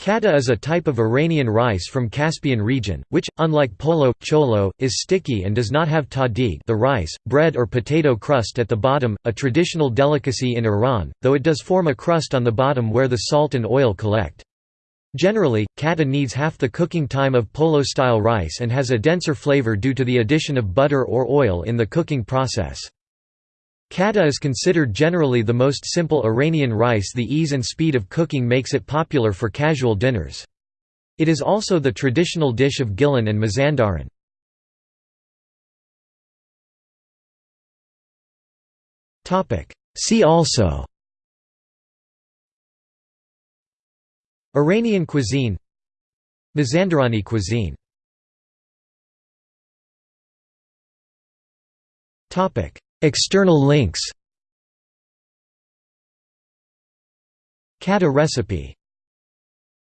Kateh is a type of Iranian rice from Caspian region, which, unlike polo, chelow, is sticky and does not have tahdig the rice, bread or potato crust at the bottom, a traditional delicacy in Iran, though it does form a crust on the bottom where the salt and oil collect. Generally, kateh needs half the cooking time of polo-style rice and has a denser flavor due to the addition of butter or oil in the cooking process. Kateh is considered generally the most simple Iranian rice the ease and speed of cooking makes it popular for casual dinners. It is also the traditional dish of Gilan and Mazandaran. See also Iranian cuisine Mazandarani cuisine External links. Kateh recipe